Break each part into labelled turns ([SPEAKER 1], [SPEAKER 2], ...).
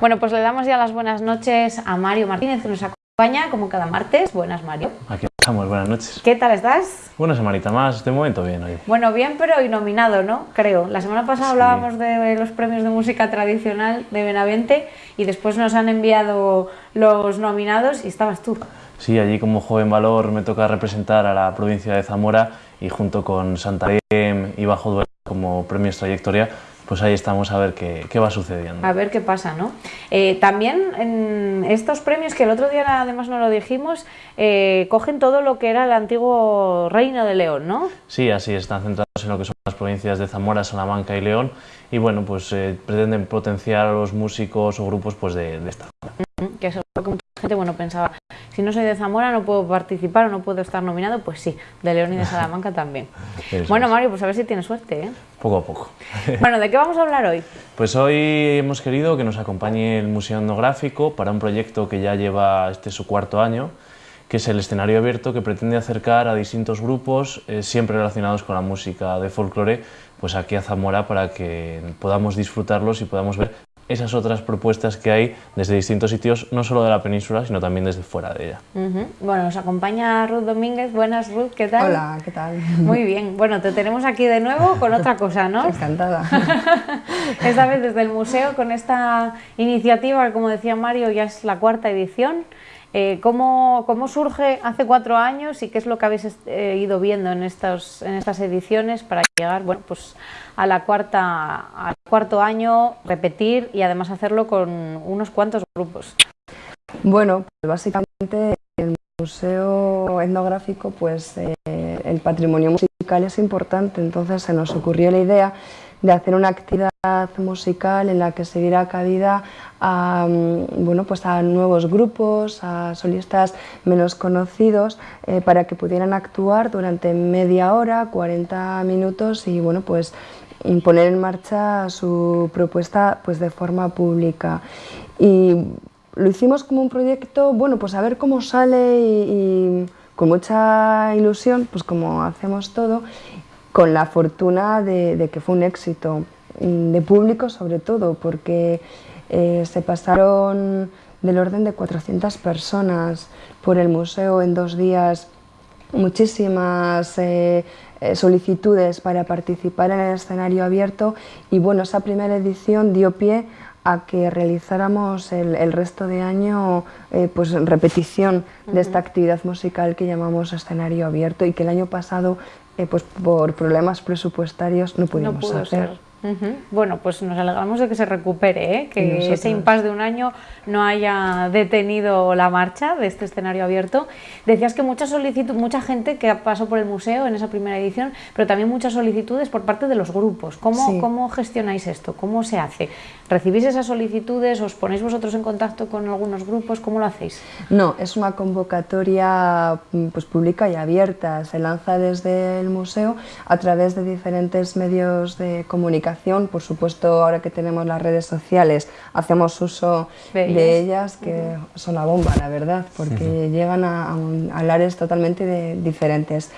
[SPEAKER 1] Bueno, pues le damos ya las buenas noches a Mario Martínez, que nos acompaña como cada martes. Buenas, Mario.
[SPEAKER 2] Aquí estamos, buenas noches.
[SPEAKER 1] ¿Qué tal estás?
[SPEAKER 2] Una semanita más, de momento bien hoy.
[SPEAKER 1] Bueno, bien, pero y nominado, ¿no? Creo. La semana pasada
[SPEAKER 2] Sí.
[SPEAKER 1] hablábamos de los premios de música tradicional de Benavente y después nos han enviado los nominados y estabas tú.
[SPEAKER 2] Sí, allí como joven valor me toca representar a la provincia de Zamora y junto con Santarém y Bajo Duero como premios trayectoria, pues ahí estamos a ver qué, qué va sucediendo.
[SPEAKER 1] A ver qué pasa, ¿no? Eh, también en estos premios, que el otro día además no lo dijimos, eh, cogen todo lo que era el antiguo Reino de León, ¿no?
[SPEAKER 2] Sí, así están centrados en lo que son las provincias de Zamora, Salamanca y León y bueno, pues eh, pretenden potenciar a los músicos o grupos pues de, de esta zona.
[SPEAKER 1] Que eso es lo que gente bueno, pensaba, si no soy de Zamora no puedo participar o no puedo estar nominado, pues sí, de León y de Salamanca también. Bueno. Mario, pues a ver si tienes suerte, ¿eh?
[SPEAKER 2] Poco a poco.
[SPEAKER 1] Bueno, ¿de qué vamos a hablar hoy?
[SPEAKER 2] Pues hoy hemos querido que nos acompañe el Museo Etnográfico para un proyecto que ya lleva este su cuarto año, que es el escenario abierto que pretende acercar a distintos grupos, eh, siempre relacionados con la música de folclore, pues aquí a Zamora para que podamos disfrutarlos y podamos ver esas otras propuestas que hay desde distintos sitios, no solo de la península, sino también desde fuera de ella.
[SPEAKER 1] Ujú. Bueno, nos acompaña Ruth Domínguez. Buenas, Ruth, ¿qué tal?
[SPEAKER 3] Hola, ¿qué tal?
[SPEAKER 1] Muy bien. Bueno, te tenemos aquí de nuevo con otra cosa, ¿no?
[SPEAKER 3] Encantada.
[SPEAKER 1] Esta vez desde el museo con esta iniciativa, que como decía Mario, ya es la cuarta edición. Eh, ¿cómo, cómo surge hace cuatro años y qué es lo que habéis eh, ido viendo en, estos, en estas ediciones para llegar bueno, pues a la cuarta, al cuarto año, repetir y además hacerlo con unos cuantos grupos?
[SPEAKER 3] Bueno, pues básicamente el museo etnográfico, pues eh, el patrimonio musical es importante, entonces se nos ocurrió la idea de hacer una actividad musical en la que se diera cabida a, mm, bueno, pues a nuevos grupos, a solistas menos conocidos, eh, para que pudieran actuar durante media hora, 40 minutos y bueno, pues mm, poner en marcha su propuesta pues de forma pública. Y lo hicimos como un proyecto, bueno, pues a ver cómo sale y, y con mucha ilusión, pues como hacemos todo, con la fortuna de, de que fue un éxito, mm, de público sobre todo, porque eh, se pasaron del orden de 400 personas por el museo en dos días, muchísimas eh, eh, solicitudes para participar en el escenario abierto y bueno, esa primera edición dio pie a que realizáramos el, el resto de año eh, pues repetición de esta actividad musical que llamamos escenario abierto y que el año pasado eh, pues por problemas presupuestarios no pudimos
[SPEAKER 1] no
[SPEAKER 3] hacer.
[SPEAKER 1] ser. Bueno, pues nos alegramos de que se recupere, ¿eh? Que ese impasse de un año no haya detenido la marcha de este escenario abierto. Decías que mucha solicitud, mucha gente que pasó por el museo en esa primera edición, pero también muchas solicitudes por parte de los grupos. ¿Cómo,
[SPEAKER 3] Sí.
[SPEAKER 1] cómo gestionáis esto? ¿Cómo se hace? ¿Recibís esas solicitudes? ¿Os ponéis vosotros en contacto con algunos grupos? ¿Cómo lo hacéis?
[SPEAKER 3] No, es una convocatoria mm, pues, pública y abierta. Se lanza desde el museo a través de diferentes medios de comunicación. Por supuesto, ahora que tenemos las redes sociales, hacemos uso
[SPEAKER 1] De
[SPEAKER 3] de,
[SPEAKER 1] ellas.
[SPEAKER 3] que son la bomba, la verdad, porque llegan a, a lares totalmente de- diferentes.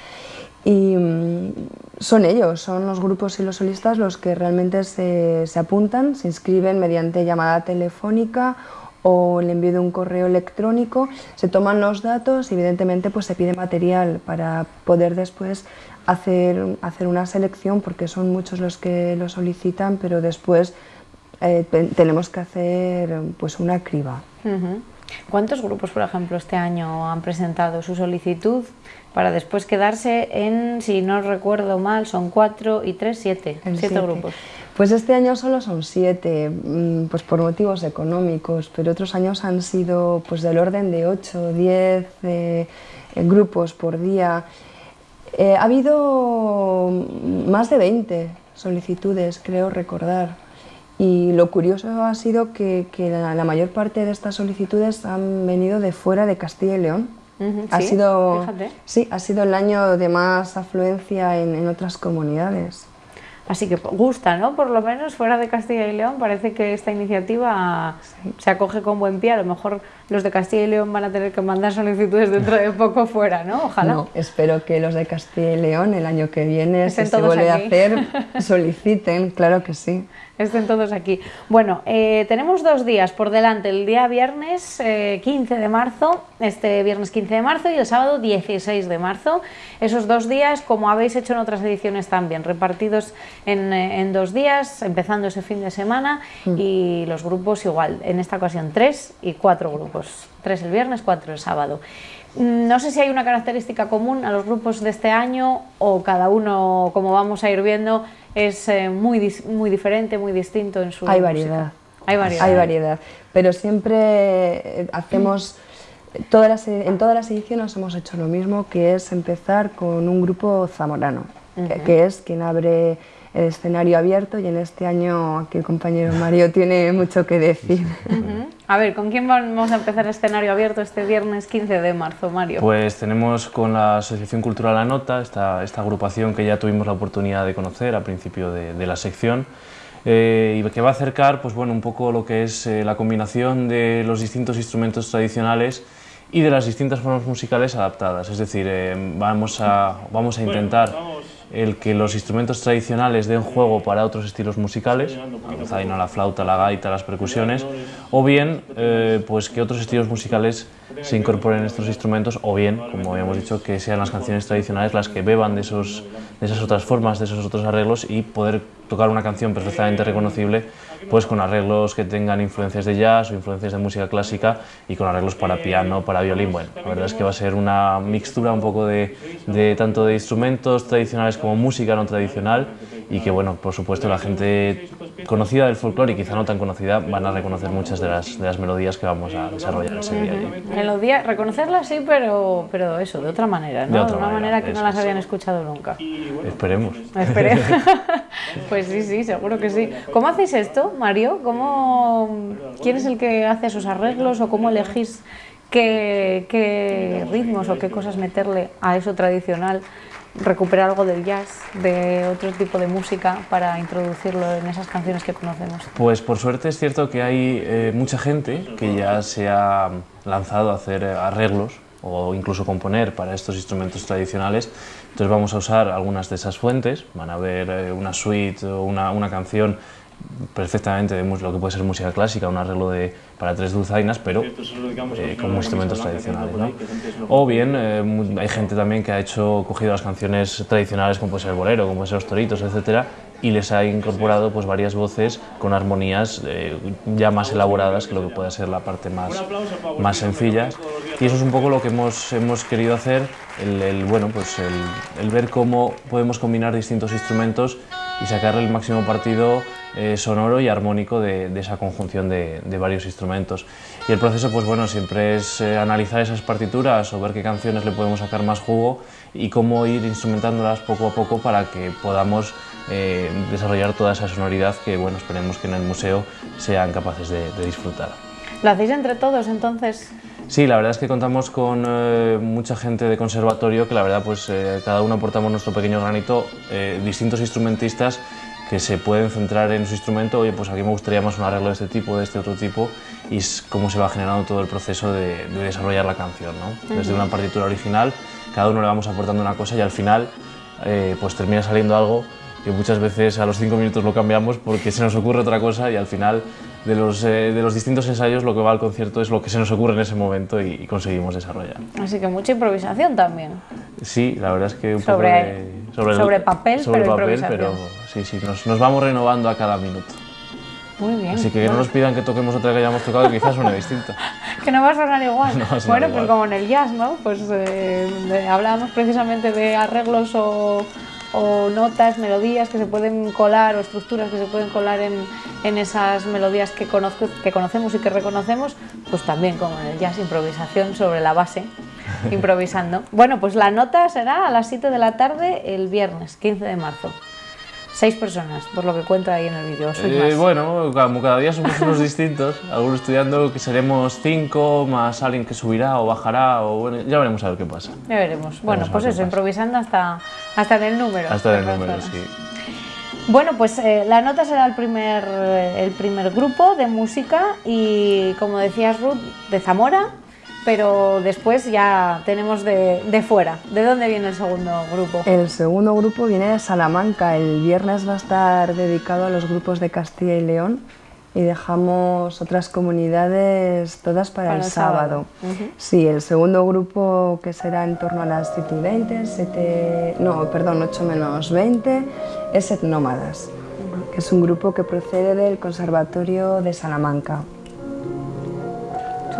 [SPEAKER 3] Y mm, son ellos, son los grupos y los solistas los que realmente se, se apuntan, se inscriben mediante llamada telefónica o el envío de un correo electrónico, se toman los datos y evidentemente pues se pide material para poder después hacer, hacer una selección porque son muchos los que lo solicitan, pero después eh, tenemos que hacer pues una criba.
[SPEAKER 1] ¿Cuántos grupos, por ejemplo, este año han presentado su solicitud para después quedarse en, si no recuerdo mal, son cuatro y tres, siete,
[SPEAKER 3] El
[SPEAKER 1] siete
[SPEAKER 3] siete.
[SPEAKER 1] grupos?
[SPEAKER 3] Pues este año solo son siete, mm, pues por motivos económicos, pero otros años han sido pues del orden de 8, 10 eh, grupos por día. Eh, ha habido más de 20 solicitudes, creo recordar. Y lo curioso ha sido que, que la, la mayor parte de estas solicitudes han venido de fuera de Castilla y León. Ha
[SPEAKER 1] sí,
[SPEAKER 3] sido,
[SPEAKER 1] fíjate.
[SPEAKER 3] sí, ha sido el año de más afluencia en, en otras comunidades.
[SPEAKER 1] Así que gusta, ¿no? Por lo menos fuera de Castilla y León parece que esta iniciativa se acoge con buen pie. A lo mejor los de Castilla y León van a tener que mandar solicitudes dentro de poco fuera, ¿no? Ojalá.
[SPEAKER 3] No, espero que los de Castilla y León el año que viene,
[SPEAKER 1] Estén
[SPEAKER 3] si se vuelve
[SPEAKER 1] aquí.
[SPEAKER 3] a hacer, soliciten, claro que sí.
[SPEAKER 1] Estén todos aquí. Bueno, eh, tenemos dos días por delante, el día viernes 15 eh, de marzo, este viernes 15 de marzo y el sábado 16 de marzo. Esos dos días, como habéis hecho en otras ediciones también, repartidos en, en dos días, empezando ese fin de semana mm. y los grupos igual, en esta ocasión tres y cuatro grupos, tres el viernes, cuatro el sábado. Mm, no sé si hay una característica común a los grupos de este año o cada uno, como vamos a ir viendo, es eh, muy, muy diferente, muy distinto en su
[SPEAKER 3] Hay variedad. Hay variedad. Hay variedad. Pero siempre eh, hacemos, todas las, en todas las ediciones hemos hecho lo mismo, que es empezar con un grupo zamorano, que es quien abre el escenario abierto y en este año aquí el compañero Mario tiene mucho que decir.
[SPEAKER 1] A ver, ¿con quién vamos a empezar el escenario abierto este viernes 15 de marzo, Mario?
[SPEAKER 2] Pues tenemos con la Asociación Cultural La Nota, esta, esta agrupación que ya tuvimos la oportunidad de conocer al principio de, la sección, eh, y que va a acercar pues, bueno, un poco lo que es eh, la combinación de los distintos instrumentos tradicionales y de las distintas formas musicales adaptadas. Es decir, eh, vamos, a, vamos a intentar el que los instrumentos tradicionales den juego para otros estilos musicales, la la flauta, la gaita, las percusiones, o bien eh, pues que otros estilos musicales se incorporen estos instrumentos, o bien, como habíamos dicho, que sean las canciones tradicionales las que beban de, esos, de esas otras formas, de esos otros arreglos y poder tocar una canción perfectamente reconocible pues con arreglos que tengan influencias de jazz o influencias de música clásica y con arreglos para piano, para violín. Bueno, la verdad es que va a ser una mixtura un poco de, de tanto de instrumentos tradicionales como música no tradicional y que, bueno, por supuesto la gente conocida del folclore y quizá no tan conocida van a reconocer muchas de las, de las melodías que vamos a desarrollar ese día allí.
[SPEAKER 1] Melodía, reconocerlas sí, pero, pero eso, de otra manera, ¿no? De, una manera, que no las habían escuchado nunca.
[SPEAKER 2] Esperemos.
[SPEAKER 1] Esperemos. pues sí, sí, seguro que sí. ¿Cómo hacéis esto, Mario? ¿Cómo, ¿Quién es el que hace esos arreglos o cómo elegís qué, qué ritmos o qué cosas meterle a eso tradicional? Recuperar algo del jazz, de otro tipo de música para introducirlo en esas canciones que conocemos?
[SPEAKER 2] Pues por suerte es cierto que hay eh, mucha gente que ya se ha lanzado a hacer arreglos o incluso componer para estos instrumentos tradicionales. Entonces vamos a usar algunas de esas fuentes, van a ver eh, una suite o una, una canción perfectamente de lo que puede ser música clásica, un arreglo de, para tres dulzainas, pero eh, con instrumentos tradicionales. ¿no? O bien, eh, hay gente también que ha hecho, cogido las canciones tradicionales, como puede ser el bolero, como puede ser los toritos, etcétera, y les ha incorporado pues, varias voces con armonías eh, ya más elaboradas que lo que puede ser la parte más, más sencilla. Y eso es un poco lo que hemos, hemos querido hacer, el, el bueno, pues el, el ver cómo podemos combinar distintos instrumentos y sacarle el máximo partido eh, sonoro y armónico de, esa conjunción de, varios instrumentos. Y el proceso, pues bueno, siempre es eh, analizar esas partituras o ver qué canciones le podemos sacar más jugo y cómo ir instrumentándolas poco a poco para que podamos eh, desarrollar toda esa sonoridad que, bueno, esperemos que en el museo sean capaces de, disfrutar.
[SPEAKER 1] ¿Lo hacéis entre todos entonces?
[SPEAKER 2] Sí, la verdad es que contamos con mucha gente de conservatorio que la verdad pues cada uno aportamos nuestro pequeño granito, distintos instrumentistas que se pueden centrar en su instrumento, oye, pues aquí me gustaría más un arreglo de este tipo, de este otro tipo, y es cómo se va generando todo el proceso de, desarrollar la canción, ¿no? Desde una partitura original, cada uno le vamos aportando una cosa y al final eh, pues termina saliendo algo que muchas veces a los cinco minutos lo cambiamos porque se nos ocurre otra cosa y al final de los, eh, de los distintos ensayos lo que va al concierto es lo que se nos ocurre en ese momento y, conseguimos desarrollar.
[SPEAKER 1] Así que mucha improvisación también.
[SPEAKER 2] Sí, la verdad es que un
[SPEAKER 1] sobre, poco sobre, papel,
[SPEAKER 2] sobre
[SPEAKER 1] pero
[SPEAKER 2] papel, pero sí, sí, nos, nos, vamos renovando a cada minuto.
[SPEAKER 1] Muy bien.
[SPEAKER 2] Así que que no nos pidan que toquemos otra que hayamos tocado que quizás suene distinta.
[SPEAKER 1] que no va a sonar igual. bueno, pues como en el jazz, ¿no? Pues eh, hablábamos precisamente de arreglos o o notas, melodías que se pueden colar o estructuras que se pueden colar en, en esas melodías que, conozco, que conocemos y que reconocemos, pues también como en el jazz, improvisación sobre la base, improvisando. Bueno, pues la nota será a las 7 de la tarde el viernes, 15 de marzo. Seis personas, por lo que cuento ahí en el vídeo.
[SPEAKER 2] Eh, bueno, como cada día somos unos distintos, algunos estudiando que seremos cinco, más alguien que subirá o bajará, o bueno, ya veremos a ver qué pasa.
[SPEAKER 1] Ya veremos. Bueno, pues eso, improvisando hasta, hasta en el número.
[SPEAKER 2] Hasta en el número, sí.
[SPEAKER 1] Bueno, pues eh, la nota será el primer, el primer grupo de música y, como decías Ruth, de Zamora, pero después ya tenemos de, de, fuera. ¿De dónde viene el segundo grupo?
[SPEAKER 3] El segundo grupo viene de Salamanca. El viernes va a estar dedicado a los grupos de Castilla y León y dejamos otras comunidades todas para, el, sábado. Sí, el segundo grupo que será en torno a las 7 y 20, 7, no, perdón, 8 menos 20, es Etnómadas, que es un grupo que procede del Conservatorio de Salamanca.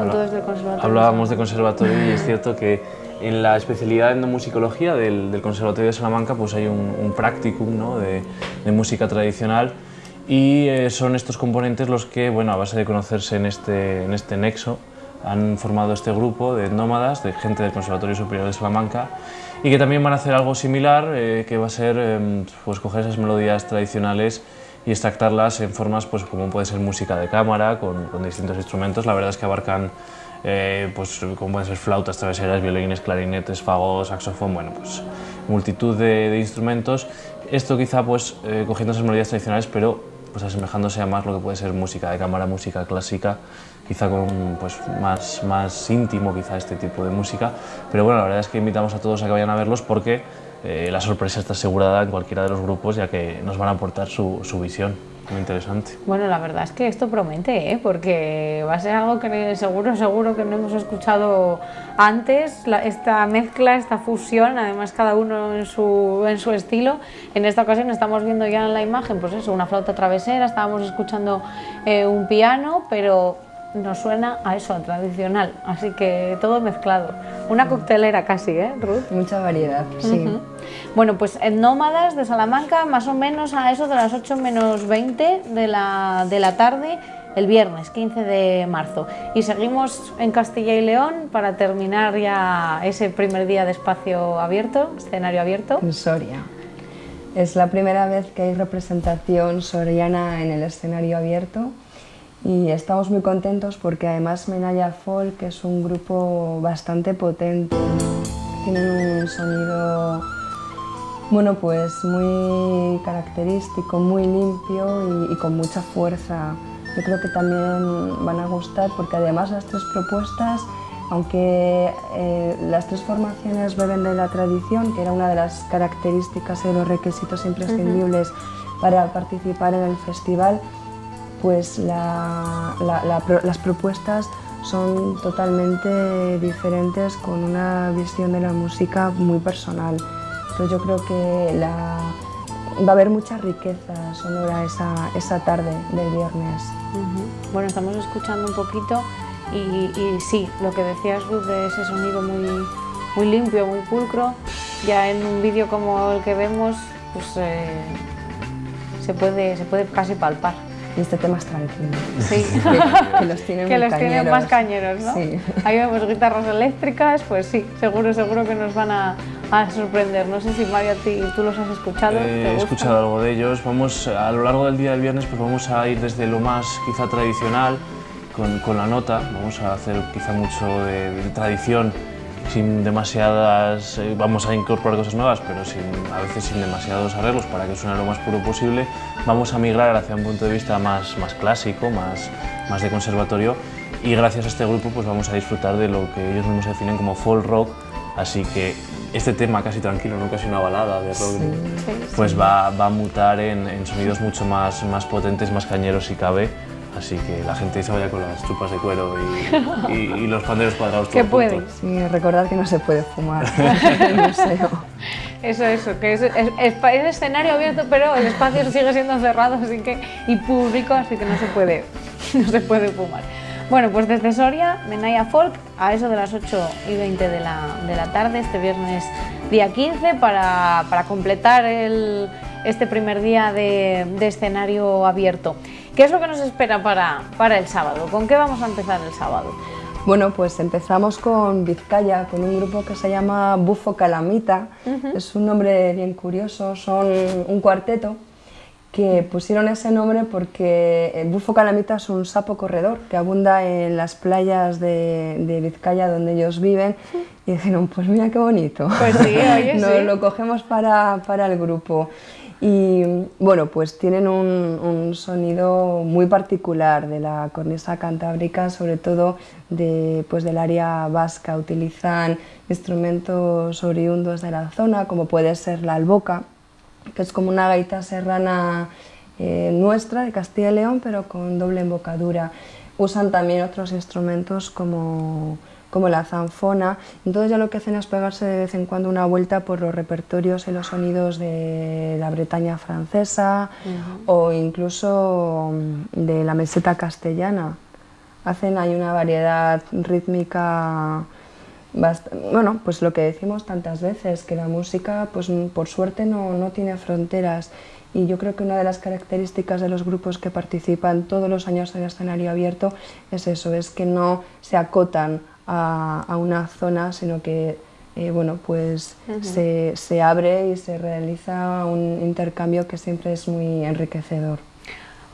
[SPEAKER 1] Son todos del Conservatorio.
[SPEAKER 2] Hablábamos de conservatorio y es cierto que en la especialidad de etnomusicología del, del Conservatorio de Salamanca pues hay un, un practicum ¿no? de, de música tradicional y eh, son estos componentes los que, bueno, a base de conocerse en este, en este nexo, han formado este grupo de nómadas, de gente del Conservatorio Superior de Salamanca, y que también van a hacer algo similar, eh, que va a ser eh, pues, coger esas melodías tradicionales y extractarlas en formas pues, como puede ser música de cámara, con, con distintos instrumentos. La verdad es que abarcan eh, pues, como pueden ser flautas traveseras, violines, clarinetes, fagos, saxofón, bueno, pues multitud de, de instrumentos. Esto quizá pues, eh, cogiendo esas melodías tradicionales, pero pues asemejándose a más lo que puede ser música de cámara, música clásica, quizá con pues más, más íntimo quizá este tipo de música, pero bueno, la verdad es que invitamos a todos a que vayan a verlos porque eh, la sorpresa está asegurada en cualquiera de los grupos ya que nos van a aportar su, su visión. Muy interesante.
[SPEAKER 1] Bueno, la verdad es que esto promete, ¿eh? porque va a ser algo que seguro, seguro que no hemos escuchado antes, la, esta mezcla, esta fusión, además cada uno en su, en su estilo. En esta ocasión estamos viendo ya en la imagen, pues eso, una flauta travesera, estábamos escuchando eh, un piano, pero nos suena a eso, a tradicional, así que todo mezclado. Una coctelera casi, ¿eh, Ruth?
[SPEAKER 3] Mucha variedad, sí. Uh -huh.
[SPEAKER 1] Bueno, pues en Nómadas de Salamanca, más o menos a eso de las 8 menos 20 de la, de la tarde, el viernes 15 de marzo. Y seguimos en Castilla y León para terminar ya ese primer día de espacio abierto, escenario abierto.
[SPEAKER 3] En Soria. Es la primera vez que hay representación soriana en el escenario abierto y estamos muy contentos porque además Menaya Folk es un grupo bastante potente, tienen un sonido bueno pues muy característico, muy limpio y, y, con mucha fuerza. Yo creo que también van a gustar porque además las tres propuestas, aunque eh, las tres formaciones beben de la tradición, que era una de las características y de los requisitos imprescindibles uh -huh. para participar en el festival, pues la, la, la, las propuestas son totalmente diferentes con una visión de la música muy personal. Entonces yo creo que va a haber mucha riqueza sonora esa, esa tarde del viernes.
[SPEAKER 1] Bueno, estamos escuchando un poquito y, y, sí, lo que decías Ruth de ese sonido muy, muy limpio, muy pulcro, ya en un vídeo como el que vemos, pues eh, se, puede, se puede casi palpar.
[SPEAKER 3] Y este tema es tranquilo.
[SPEAKER 1] Sí.
[SPEAKER 3] que, que los tienen,
[SPEAKER 1] que los tienen más cañeros, ¿no?
[SPEAKER 3] Sí.
[SPEAKER 1] Ahí vemos guitarras eléctricas, pues sí, seguro, seguro que nos van a, a sorprender. No sé si Mario, ti, tú los has escuchado.
[SPEAKER 2] Eh, he escuchado algo de ellos. Vamos, a lo largo del día del viernes, pues vamos a ir desde lo más quizá tradicional, con, con la nota, vamos a hacer quizá mucho de, de tradición, sin demasiadas, eh, vamos a incorporar cosas nuevas, pero sin, a veces sin demasiados arreglos para que suene lo más puro posible. Vamos a migrar hacia un punto de vista más, más clásico, más, más de conservatorio y gracias a este grupo pues vamos a disfrutar de lo que ellos mismos definen como folk rock, así que este tema casi tranquilo, no casi una balada de rock,
[SPEAKER 3] sí,
[SPEAKER 2] pues Va, va, a mutar en, en, sonidos mucho más, más potentes, más cañeros si cabe, así que la gente se vaya con las chupas de cuero y, y, y los panderos cuadrados.
[SPEAKER 1] Que puede.
[SPEAKER 3] Sí, recordad que no se puede fumar en el museo.
[SPEAKER 1] Eso, eso, que es, es, es, es, escenario abierto, pero el espacio sigue siendo cerrado así que, y público, así que no se puede, no se puede fumar. Bueno, pues desde Soria, Menaya Folk, a eso de las 8 y 20 de la, de la tarde, este viernes día 15, para, para completar el, este primer día de, de, escenario abierto. ¿Qué es lo que nos espera para, para el sábado? ¿Con qué vamos a empezar el sábado?
[SPEAKER 3] Bueno, pues empezamos con Vizcaya, con un grupo que se llama Bufo Calamita. Uh -huh. Es un nombre bien curioso, son un cuarteto que pusieron ese nombre porque el bufo calamita es un sapo corredor que abunda en las playas de, de Vizcaya donde ellos viven y dijeron, pues mira qué bonito,
[SPEAKER 1] pues sí, oye,
[SPEAKER 3] Nos
[SPEAKER 1] sí.
[SPEAKER 3] lo cogemos para, para el grupo. Y bueno, pues tienen un, sonido muy particular de la cornisa cantábrica, sobre todo de, pues del área vasca. Utilizan instrumentos oriundos de la zona, como puede ser la alboca, que es como una gaita serrana eh, nuestra de Castilla y León, pero con doble embocadura. Usan también otros instrumentos como como la zanfona. Entonces ya lo que hacen es pegarse de vez en cuando una vuelta por los repertorios y los sonidos de la Bretaña francesa o incluso mm, de la meseta castellana. Hacen hay una variedad rítmica bueno, pues lo que decimos tantas veces, que la música, pues por suerte no, no, tiene fronteras. Y yo creo que una de las características de los grupos que participan todos los años en el escenario abierto es eso, es que no se acotan a, una zona, sino que eh, bueno, pues se, se, abre y se realiza un intercambio que siempre es muy enriquecedor.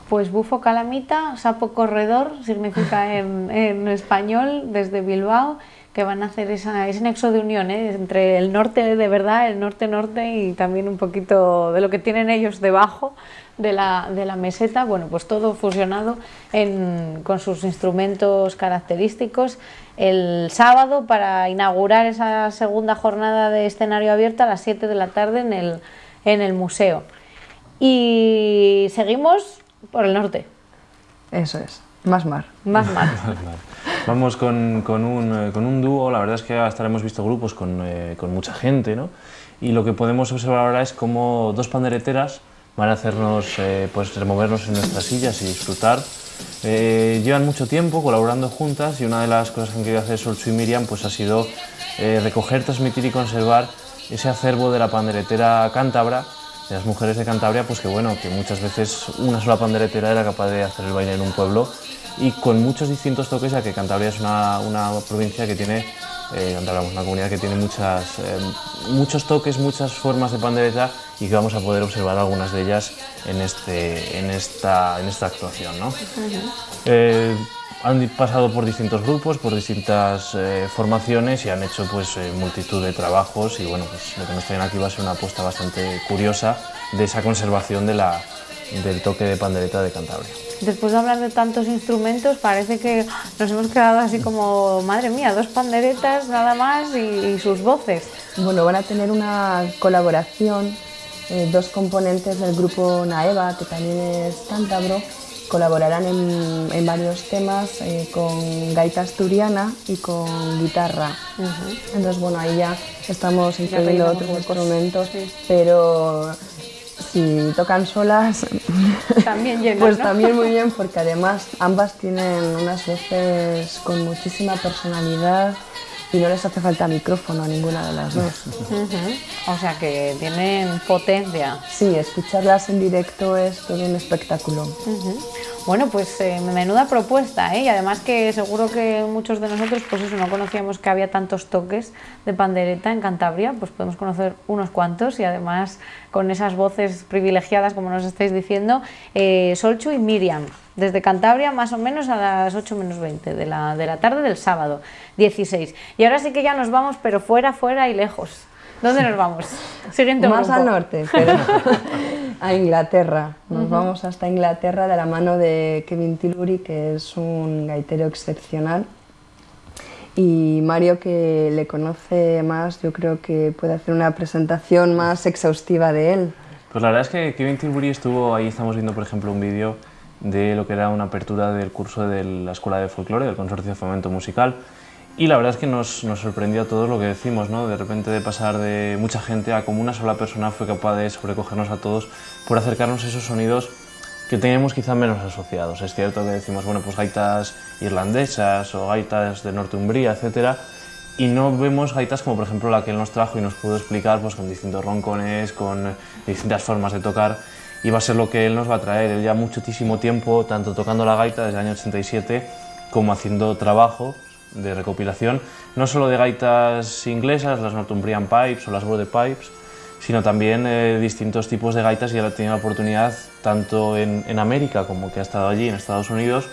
[SPEAKER 1] Pues bufo calamita, sapo corredor, significa en, en español desde Bilbao, que van a hacer esa, ese nexo de unión ¿eh? entre el norte de verdad, el norte-norte y también un poquito de lo que tienen ellos debajo de la, de la meseta, bueno, pues todo fusionado en, con sus instrumentos característicos el sábado para inaugurar esa segunda jornada de escenario abierto a las 7 de la tarde en el, en el museo. Y seguimos por el norte.
[SPEAKER 3] Eso es, más mar.
[SPEAKER 1] Más mar.
[SPEAKER 2] Vamos con, con, un, eh, con, un, dúo, la verdad es que hasta hemos visto grupos con, eh, con mucha gente, ¿no? Y lo que podemos observar ahora es como dos pandereteras van a hacernos eh, pues removernos en nuestras sillas y disfrutar. Llevan mucho tiempo colaborando juntas y una de las cosas que han querido hacer Solchu y Miriam pues ha sido recoger, transmitir y conservar ese acervo de la panderetera cántabra, de las mujeres de Cantabria, pues que bueno, que muchas veces una sola panderetera era capaz de hacer el baile en un pueblo y con muchos distintos toques, ya que Cantabria es una, una provincia que tiene eh, una comunidad que tiene muchas, eh, muchos toques, muchas formas de pandereta y que vamos a poder observar algunas de ellas en, este, en, esta, en esta actuación. ¿no? Eh, han pasado por distintos grupos, por distintas eh, formaciones y han hecho pues, multitud de trabajos y bueno, pues, lo que nos traen aquí va a ser una apuesta bastante curiosa de esa conservación de la, del toque de pandereta de Cantabria
[SPEAKER 1] después de hablar de tantos instrumentos, parece que nos hemos quedado así como, madre mía, dos panderetas nada más y, sus voces.
[SPEAKER 3] Bueno, van a tener una colaboración, eh, dos componentes del grupo Naeva, que también es cántabro, colaborarán en, varios temas eh, con gaita asturiana y con guitarra. Entonces, bueno, ahí ya estamos incluyendo otros instrumentos, pero si tocan solas,
[SPEAKER 1] también
[SPEAKER 3] pues también muy bien, porque además ambas tienen unas voces con muchísima personalidad y no les hace falta micrófono a ninguna de las dos.
[SPEAKER 1] O sea que tienen potencia.
[SPEAKER 3] Sí, escucharlas en directo es todo un espectáculo.
[SPEAKER 1] Bueno, pues eh, menuda propuesta, ¿eh? Y además que seguro que muchos de nosotros, pues eso, no conocíamos que había tantos toques de pandereta en Cantabria, pues podemos conocer unos cuantos y además con esas voces privilegiadas, como nos estáis diciendo, eh, Solchu y Miriam, desde Cantabria más o menos a las 8 menos 20 de la, de la tarde del sábado 16. Y ahora sí que ya nos vamos, pero fuera, fuera y lejos. ¿Dónde nos vamos?
[SPEAKER 3] Siguiente Más al norte, pero a Inglaterra. Nos vamos hasta Inglaterra de la mano de Kevin Tilbury, que es un gaitero excepcional. Y Mario, que le conoce más, yo creo que puede hacer una presentación más exhaustiva de él.
[SPEAKER 2] Pues la verdad es que Kevin Tilbury estuvo ahí, estamos viendo por ejemplo un vídeo de lo que era una apertura del curso de la Escuela de Folclore, del Consorcio de Fomento Musical, y la verdad es que nos, nos sorprendió a todos lo que decimos, ¿no? de repente de pasar de mucha gente a como una sola persona fue capaz de sobrecogernos a todos por acercarnos a esos sonidos que teníamos quizá menos asociados. Es cierto que decimos, bueno, pues gaitas irlandesas o gaitas de Northumbria, etc. Y no vemos gaitas como por ejemplo la que él nos trajo y nos pudo explicar pues, con distintos roncones, con distintas formas de tocar. Y va a ser lo que él nos va a traer. Él ya muchísimo tiempo, tanto tocando la gaita desde el año 87, como haciendo trabajo de recopilación, no solo de gaitas inglesas, las Northumbrian Pipes o las Border Pipes, sino también eh, distintos tipos de gaitas y él ha tenido la oportunidad, tanto en, en, América como que ha estado allí, en Estados Unidos,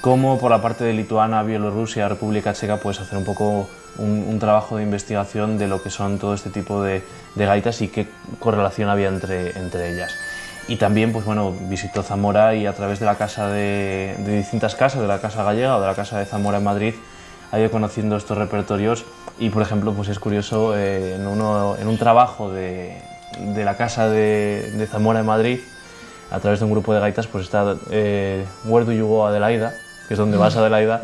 [SPEAKER 2] como por la parte de Lituania, Bielorrusia, República Checa, puedes hacer un poco un, trabajo de investigación de lo que son todo este tipo de, gaitas y qué correlación había entre, entre ellas. Y también, pues bueno, visitó Zamora y a través de la casa de, distintas casas, de la Casa Gallega o de la Casa de Zamora en Madrid, ha ido conociendo estos repertorios y, por ejemplo, pues es curioso, eh, en, uno, en, un trabajo de, de la Casa de, Zamora en Madrid, a través de un grupo de gaitas, pues está eh, Where Do You Go Adelaida, que es donde vas Adelaida,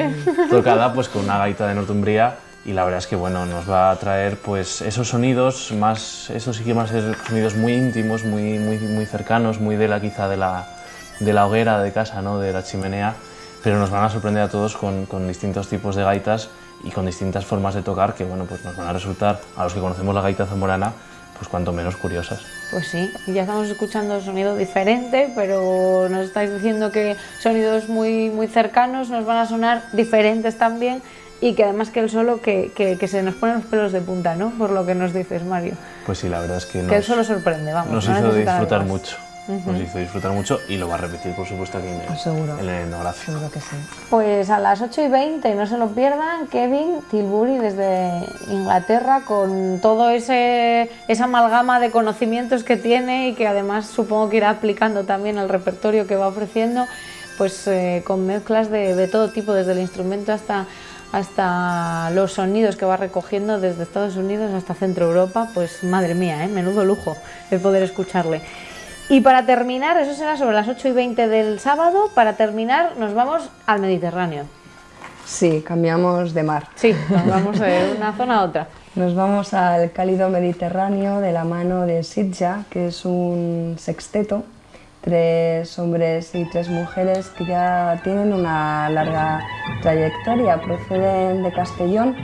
[SPEAKER 2] tocada pues con una gaita de Northumbria y la verdad es que bueno, nos va a traer pues esos sonidos más, esos sí que más sonidos muy íntimos, muy, muy, muy cercanos, muy de la quizá de la, de la hoguera de casa, ¿no? de la chimenea, pero nos van a sorprender a todos con, con, distintos tipos de gaitas y con distintas formas de tocar que bueno, pues nos van a resultar, a los que conocemos la gaita zamorana, pues cuanto menos curiosas.
[SPEAKER 1] Pues sí, ya estamos escuchando sonido diferente, pero nos estáis diciendo que sonidos muy, muy cercanos nos van a sonar diferentes también y que además que el solo que, que, se nos ponen los pelos de punta, ¿no? Por lo que nos dices, Mario.
[SPEAKER 2] Pues sí, la verdad es que
[SPEAKER 1] nos, que el solo sorprende, vamos.
[SPEAKER 2] Nos hizo disfrutar mucho. Nos hizo disfrutar mucho y lo va a repetir, por supuesto, aquí en el,
[SPEAKER 1] Seguro.
[SPEAKER 2] en el
[SPEAKER 1] Seguro que sí. Pues a las 8 y 20, no se lo pierdan, Kevin Tilbury desde Inglaterra con todo ese esa amalgama de conocimientos que tiene y que además supongo que irá aplicando también al repertorio que va ofreciendo, pues eh, con mezclas de, de todo tipo, desde el instrumento hasta hasta los sonidos que va recogiendo desde Estados Unidos hasta Centro Europa, pues madre mía, ¿eh? menudo lujo el poder escucharle. Y para terminar, eso será sobre las 8 y 20 del sábado, para terminar nos vamos al Mediterráneo.
[SPEAKER 3] Sí, cambiamos de mar.
[SPEAKER 1] Sí, nos vamos de una zona a otra.
[SPEAKER 3] Nos vamos al cálido Mediterráneo de la mano de Sitja, que es un sexteto tres hombres y tres mujeres que ya tienen una larga trayectoria, proceden de Castellón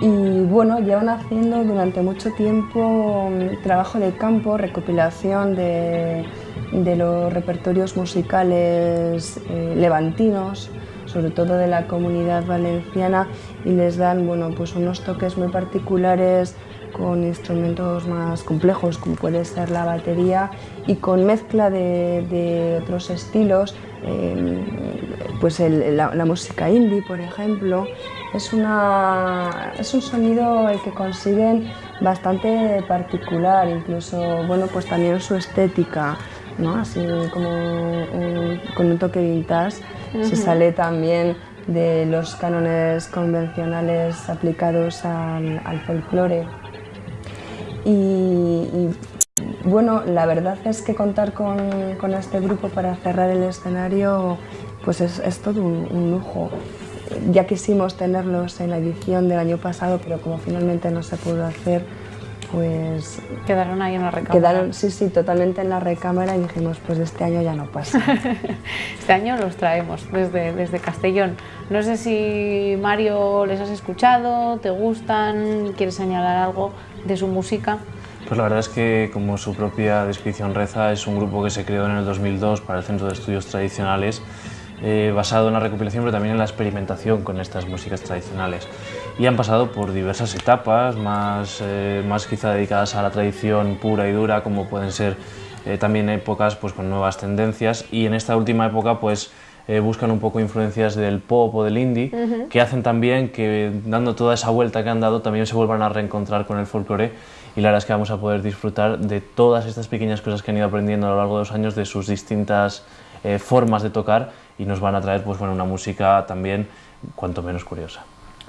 [SPEAKER 3] y bueno, llevan haciendo durante mucho tiempo mm, trabajo de campo, recopilación de, los repertorios musicales eh, levantinos, sobre todo de la comunidad valenciana, y les dan bueno, pues unos toques muy particulares con instrumentos más complejos como puede ser la batería y con mezcla de, otros estilos, em, pues la, música indie por ejemplo, es, una, es un sonido el que consiguen bastante particular, incluso bueno, pues también su estética, ¿no? así como con un toque vintage, se sale también de los cánones convencionales aplicados al, al folclore. Y, bueno, la verdad es que contar con, este grupo para cerrar el escenario pues es, todo un, lujo. Ya quisimos tenerlos en la edición del año pasado, pero como finalmente no se pudo hacer, pues...
[SPEAKER 1] Quedaron ahí en la recámara.
[SPEAKER 3] Quedaron, sí, sí, totalmente en la recámara y dijimos, pues este año ya no pasa.
[SPEAKER 1] este año los traemos desde, desde Castellón. No sé si Mario les has escuchado, te gustan, quieres señalar algo de su música?
[SPEAKER 2] Pues la verdad es que, como su propia descripción reza, es un grupo que se creó en el 2002 para el Centro de Estudios Tradicionales, eh, basado en la recopilación pero también en la experimentación con estas músicas tradicionales. Y han pasado por diversas etapas, más, eh, más quizá dedicadas a la tradición pura y dura, como pueden ser eh, también épocas pues, con nuevas tendencias, y en esta última época pues, eh, buscan un poco influencias del pop o del indie, que hacen también que, dando toda esa vuelta que han dado, también se vuelvan a reencontrar con el folclore. Y la verdad es que vamos a poder disfrutar de todas estas pequeñas cosas que han ido aprendiendo a lo largo de los años, de sus distintas eh, formas de tocar y nos van a traer pues, bueno, una música también cuanto menos curiosa.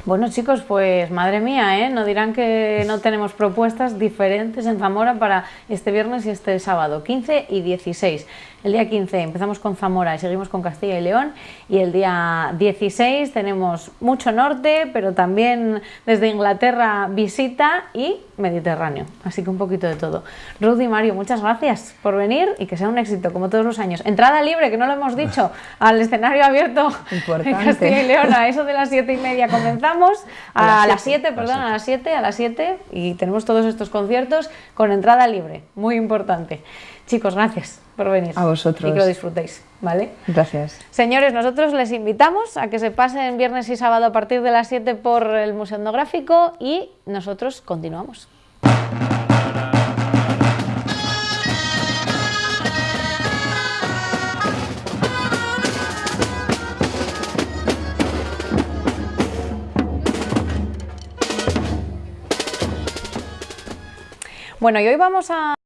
[SPEAKER 1] Bueno chicos, pues madre mía, ¿eh? no dirán que no tenemos propuestas diferentes en Zamora para este viernes y este sábado, 15 y 16. El día 15 empezamos con Zamora y seguimos con Castilla y León. Y el día 16 tenemos mucho norte, pero también desde Inglaterra visita y Mediterráneo, así que un poquito de todo. Ruth y Mario, muchas gracias por venir y que sea un éxito como todos los años. Entrada libre, que no lo hemos dicho, al escenario abierto en Castilla y León, a eso de las 7 y media comenzamos, a, las 7, perdón, a las 7, a las 7 y tenemos todos estos conciertos con entrada libre, muy importante. Chicos, gracias por venir.
[SPEAKER 3] A vosotros.
[SPEAKER 1] Y que lo disfrutéis, ¿vale?
[SPEAKER 3] Gracias.
[SPEAKER 1] Señores, nosotros les invitamos a que se pasen viernes y sábado a partir de las 7 por el Museo Etnográfico y nosotros continuamos. Bueno, y hoy vamos a...